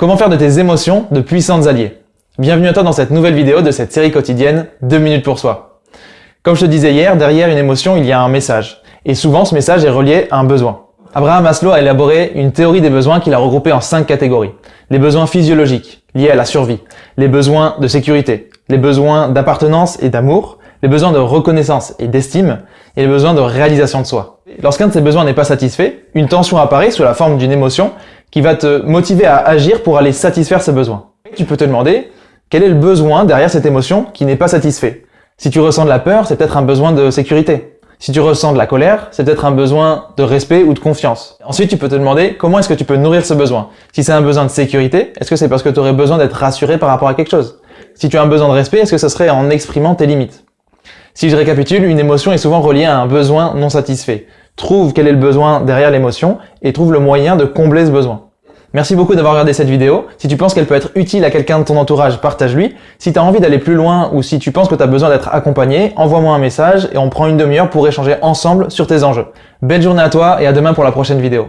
Comment faire de tes émotions de puissantes alliés Bienvenue à toi dans cette nouvelle vidéo de cette série quotidienne 2 minutes pour soi. Comme je te disais hier, derrière une émotion, il y a un message. Et souvent, ce message est relié à un besoin. Abraham Maslow a élaboré une théorie des besoins qu'il a regroupée en cinq catégories. Les besoins physiologiques, liés à la survie. Les besoins de sécurité. Les besoins d'appartenance et d'amour. Les besoins de reconnaissance et d'estime. Et les besoins de réalisation de soi. Lorsqu'un de ces besoins n'est pas satisfait, une tension apparaît sous la forme d'une émotion qui va te motiver à agir pour aller satisfaire ce besoin. Tu peux te demander quel est le besoin derrière cette émotion qui n'est pas satisfait? Si tu ressens de la peur, c'est peut-être un besoin de sécurité. Si tu ressens de la colère, c'est peut-être un besoin de respect ou de confiance. Ensuite, tu peux te demander comment est-ce que tu peux nourrir ce besoin? Si c'est un besoin de sécurité, est-ce que c'est parce que tu aurais besoin d'être rassuré par rapport à quelque chose? Si tu as un besoin de respect, est-ce que ce serait en exprimant tes limites? Si je récapitule, une émotion est souvent reliée à un besoin non satisfait. Trouve quel est le besoin derrière l'émotion et trouve le moyen de combler ce besoin. Merci beaucoup d'avoir regardé cette vidéo. Si tu penses qu'elle peut être utile à quelqu'un de ton entourage, partage-lui. Si tu as envie d'aller plus loin ou si tu penses que tu as besoin d'être accompagné, envoie-moi un message et on prend une demi-heure pour échanger ensemble sur tes enjeux. Belle journée à toi et à demain pour la prochaine vidéo.